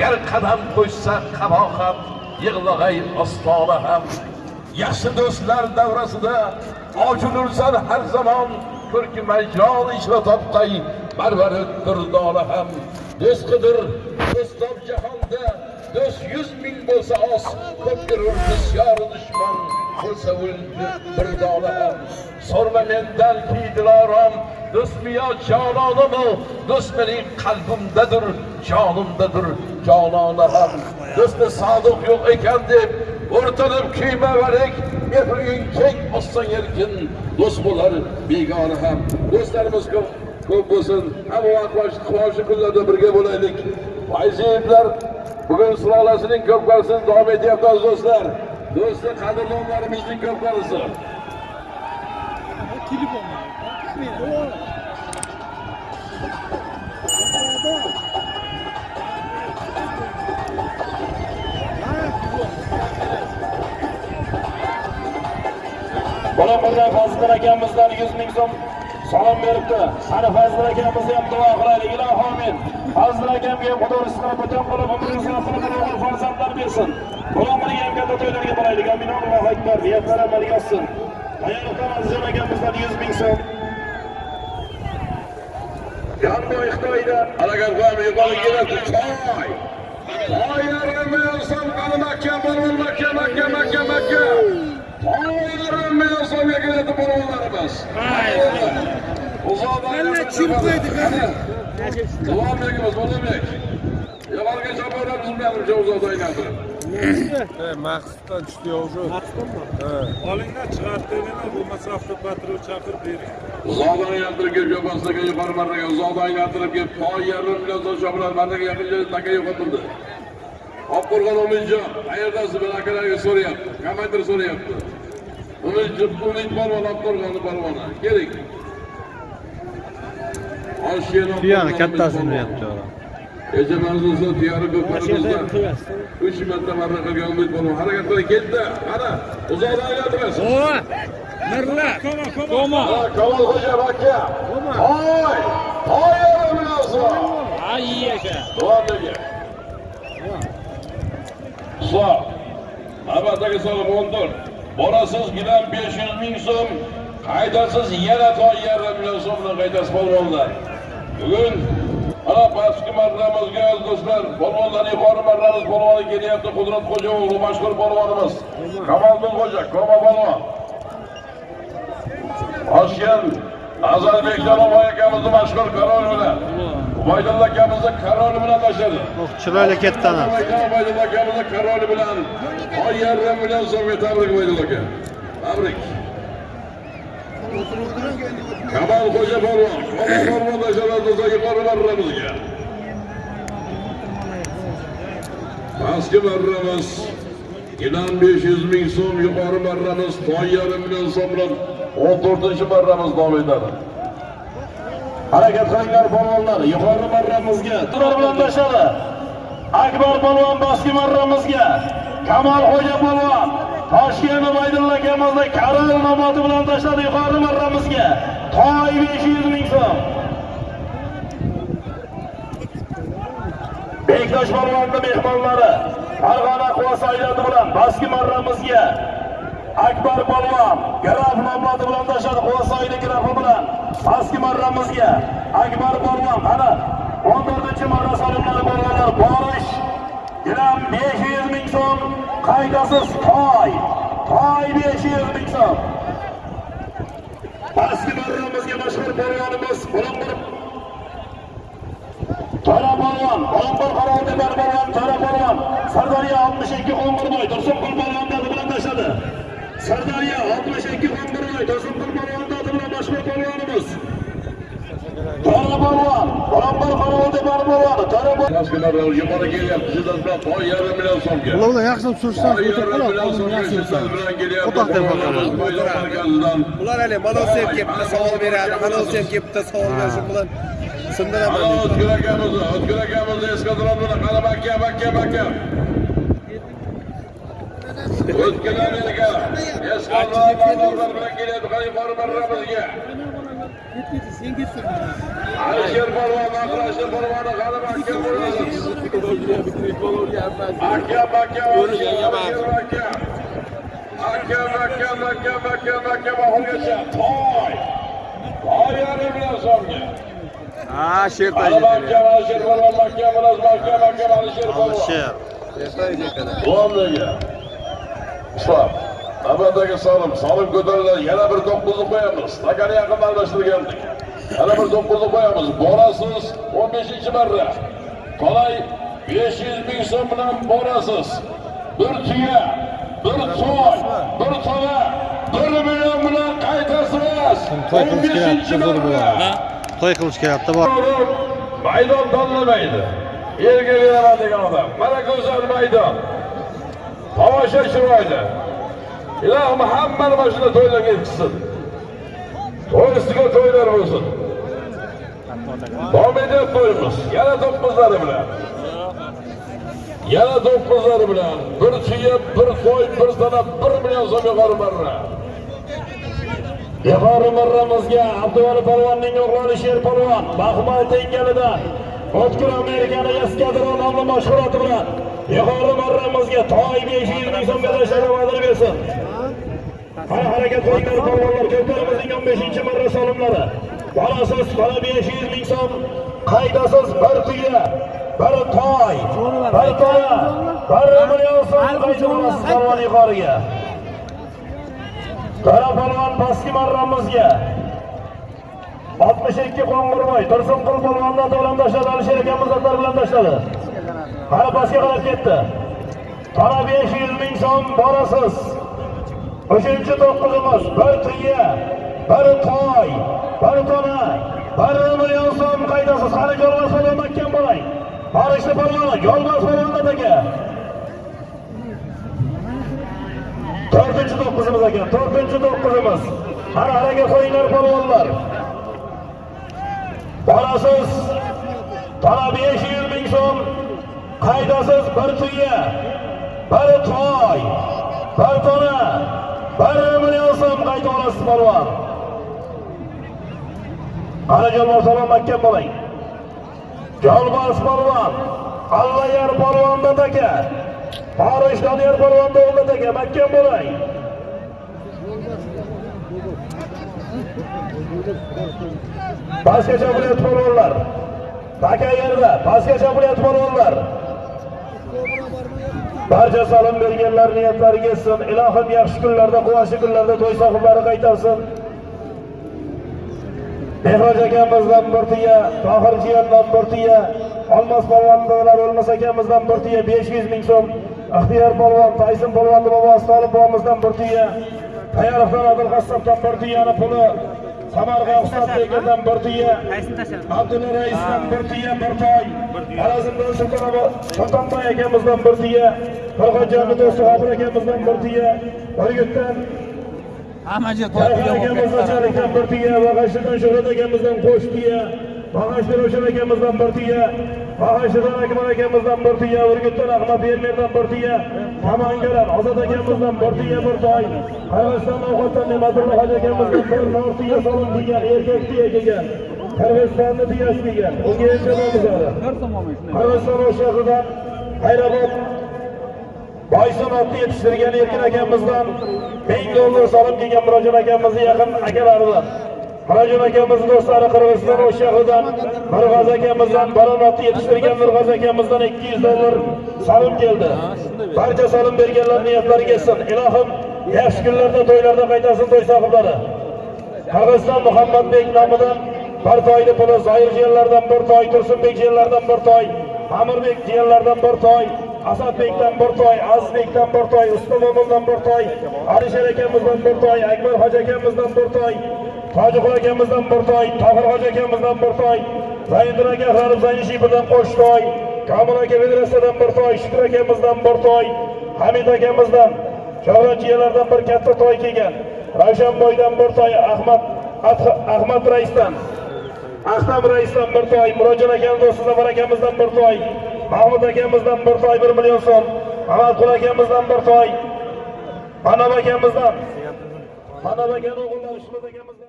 gar qadam qo'shsa qabo ham yig'lag'ay ostona ham. Yaxshi do'stlar davrasida ochilursan har zamon ko'rki majron ishla toptay barvari durdona ham. Do'st qidir do'stob jahonda do'st yuz ming bo'lsa oz ko'p ko'rur bisyoru dushman bo'lsa o'ldi bir dona ham. So'rma mendan ki dilorom do'stmi yo jononimi do'st mening qalbimdadir. Jonimdadir jonona ham do'sti sodiq yo'q ekan deb o'rtanib kiymaverik mehring keng bossang erkin do'st bo'lar begona ham do'stlarimiz ko'p ko'p bo'lsin hamma vaqt quvonchli kunlarda birga bo'laylik fayziyevlar bugun sulolasining ko'p qarisini davom etyapti aziz do'stlar. Do'sti qadrdonlarimizning ko'p qarisi Fazliddin akamizdan 100 ming so'm salom beribdi. Qani Fazliddin akamizni ham duo qilaylik. Iloh amin. Fazliddin akamga Xudo rizqini butun qilib umringizni qilib o'g'il farzandlar bersin. Bolamizga ham katta to'ylarga tilaylik Amin. Allohu akbar. Niyatlar amalga oshsin. Tayyorqon Azizjon akamizdan 100 ming so'm. Yanboy Xitoydan harakat qilamiz yuqori kelasi choy Toylarimiz qani makka bo'lib makka makka makka makka bo'lonlarimiz uzoqdan kim qo'ydi, uzoqda aylantirib maqsaddan tushdi уже olinglar chiqartiringlar bo'lmasa avtopatrul chaqirib bering uzoqdan aylantirib kelib yo'qosiga yuqori marraga uzoqdan aylantirib kelib toy yarim million so'm shopilar marraga yaqin joyda taka yo'qotildi Oqqo'rg'on Umidjon qayerdasiz bir akalarga so'rayapti komandir so'rayapti Umid Umid polvon Oqqo'rg'onni polvoni keling. Tuyani kattasini beryapti kecha mavzusi tuyani ko'parimizdan uch marta marra qilgan umid polvon harakat qiling ketdi. Qani uzoqdan aylantirasiz mirla. Koma Ha, Kamolxo'ja aka toy toy yarim million so'm ay aka. Duandagi. Islom. Navbatdagi so'm 14. Borasiz gilam 500 ming so'm, qaydasiz yana toy yarim million so'mni qaytasiz polvonlar. Bugun mana pastki marramizga do'stlar, polvonlar yuqori marramiz polvoni kelyapti. Qudrat Xo'jayev, mashhur polvonimiz. kamoliddin Xo'ja, Koma polvon. Toshkent azarbek Janoboy akamizni mashhur karol bilan Ubaydulla akamizni karol bilan tashladi. chiroyli ketdani Ubaydulla akamizni karol bilan oy yarim million so'mga tabrik Ubaydulla aka. Tabrik. Kamal Xo'ja polvon, polvon tashladi marramizga. Pastki marramiz Gilam 500 ming so'm, yuqori marramiz toy yarim million so'm bilan 14 marramiz davom etadi. Harakat qilinglar polvonlar. Yuqori marramizga Turar bilan tashladi. Akbar polvon pastki marramizga. Kamol Xo'ja polvon toshkentni Ubaydulla akamizni karal nomoti bilan tashladi yuqori marramizga. Toy 500 ming so'm. Bektosh polvonni mehmonlari Farg'ona Quva aylati bilan pastki marramizga Akbar polvon graf nomladi bilan tashladi Quvasoyli grafi bilan. Pastki marramizga. Akbar polvon qani 14 marra solimlari polvonlar borish. Gram 500 ming so'm qaydasiz? Toy toy 500 ming so'm. Pastki marramizga mashhur polvonimiz Qo'lonbir Tora polvon, Qo'lonbir qarovda bar polvon, Tora polvon, Sardoriya 62 Qo'ng'irboy, Tursunqul polvon dadi bilan tashladi. Sirdaryo 62 Qo'ng'irboy, Tursunqul polvon dadi bilan mashhur polvonimiz. Tora polvon, Qo'lonbir qarovda bar polvon, Tora polvon. Maskularlar yuqori kelyapti. Sizlar bilan yarim million so'mga. ularni yaxshilab surishsan Ular hali Malosiyev kelib bitta savol beradi. Malosiyev kelib bitta savol bersin bilan sindiraman. O'tkir akamizni, O'tkir akamizni eskadron bilan qani bakka, bakka, bakka. Qani yuqori marramizga. alisher polvon aqrashli polvoni g'alaba aka bo'lasiz aka aka alisher aka aka aka aka aka aka oxirigacha toy toy yarim bilan so'mga Ha, sher alisher polvon makka bilan makka makka alisher polvon Sher. Muammaga. Islam. Navbatdagi solim, solim ko'tariladi. Yana bir to'qqizni qo'yamiz. Stakani yaqinda almashtirgandik. Yana bir to'qqizni qo'yamiz. Borasiz 15-marra. Qolay 500 ming so'm bilan borasiz. Bir tuya, bir to'y, bir to'la, 1 million bilan qaytasiz. To'y qilish kerak, 15 huzur marra. bo'ladi. To'y qilish kerakda bor. maydon tanlamaydi yerga beraman degan odam mana go'zal maydon tomosha chiroyli. Ilohim hammani mana shunday to'ylarga yetkazsin to'y ustiga to'ylar bo'lsin. Davom etyapti to'yimiz. Yana to'qqizlari bilan. Yana to'qqizlari bilan. Bir tuya bir qo'y bir sana bir million so'm yuqori marra. Yuqori marramizga Abduvali polvonning o'g'li Sher polvon Bahmay tengalidan O'tkir Amerikani eskadron nomli mashg'uloti bilan yuqori marramizga toy 500 ming so'm berishga va'da bersin. Qara harakat qilinglar polvonlar ko'ktarimizning 15 marra solimlari. Bolasiz qara 500 ming so'm, qaydasiz bir tuya, bir toy, bir toya, bir million so'm olasiz polvon yuqoriga. Qara polvon pastki marramizga 62 qo'ng'irboy Tursunqul polvondan to'g'ram tashladi Alisher bilan tashladi. Qara pastga qarab ketdi. Qara 500 ming so'm borasiz. Uchinchi to'qqizimiz bir tuya, bir toy, bir tona, bir million so'm qaydasi Qani Yolg'oz polvon makkan bo'ling. Barishli polvon, Yolg'oz polvon aka. to'rtinchi to'qqizimiz ekan to'rtinchi to'qqizimiz qani harakat qo'yinglar polvonlar borasiz tana besh yuz ming so'm qaydasiz bir tuya bir toy bir tona bir million so'm qayta olasiz polvon qani jolboz polvon makka bo'ling jolboz polvon allayar polvondan aka Farish Doniyor polvon o'g'li aka makka bo'lang. Pastga chapilyapti polvonlar taka yerda pastga chapilyapti polvonlar barcha salom berganlar niyatlari yetsin ilohim yaxshi kunlarda quvonchli kunlarda to'y sohiblari qaytarsin. Behroj akamizdan bir tuya tohir jiyandan bir tuya olmos polvonlar o'lmas akamizdan bir tuya besh yuz ming so'm. Ixtiyor polvon tayson polvonni bobosi tolib bobomizdan bir tuya tayarovdan odil bir tuyani puli. Samarqa husanbekovdan bir tiya abdulla raisdan bir tiya bir toy. Alazimdan sultonobod sultonboy akamizdan bir tiya qirg'o'jani do'sti hozir akamizdan bir tiya urgutdan Sayfur akamizdan chalikdan bir tiya bag'ashlidan shuhrat akamizdan qo'sh tiya bag'ashli ro'shan akamizdan bir tiya bag'ashlidan akbar akamizdan bir tiya urgutdan ahmad ermerdan bir tiya namangadan ozod akamizdan bir tiya bir toy qirg'iziston ovqatdan ne'matulla hoji akamizdan bir nor tiya solim kelgan erkak tiya kelgan qirg'izistonni tiyasi kelgan unga yetishamiz hali qirg'iziston shahridan hayrabod Boysun otni yetishtirgan Erkin akamizdan ming dollar solib kelgan Murojon akamizni yaqin akalaridan. Murojon akamizni do'stlari Qirg'iziston o'shag'idan Mirg'az akamizdan Baron otni yetishtirgan Mirg'az akamizdan 200 dollar solim keldi. Barcha solim berganlar niyatlari kelsin. Ilohim yaxshi kunlarda to'ylarda qaytasin to'y sohiblari. Qirg'iziston Muhammadbek nomidan bir toyni puli Zoir jiyanlardan bir toy, Tursunbek jiyanlardan bir toy, Amirbek jiyanlardan bir toy, Asadbekdan bir toy, Azizbekdan bir toy, Ustamomildan bir toy, Alisher akamizdan bir toy, Akbar hoji akamizdan bir toy, Tojiqul akamizdan bir toy, Tohir hoji akamizdan bir toy, Zaynur aka G'arib birdan qo'sh toy, Kamil aka Vedrasadan bir toy, Shukur akamizdan bir toy, Hamid akamizdan Shohratchiyalardan bir katta toy kelgan. Ravshanboydan bir toy, Ahmad Ahmad raisdan Ahtam raisdan bir toy, Murojon akam do'sti Zafar akamizdan bir toy, Mahmud akamizdan bir toy 1 million so'm, Ahmadqul akamizdan bir toy, Manav akamizdan, Manav akaning o'g'illari Ishmat akamizdan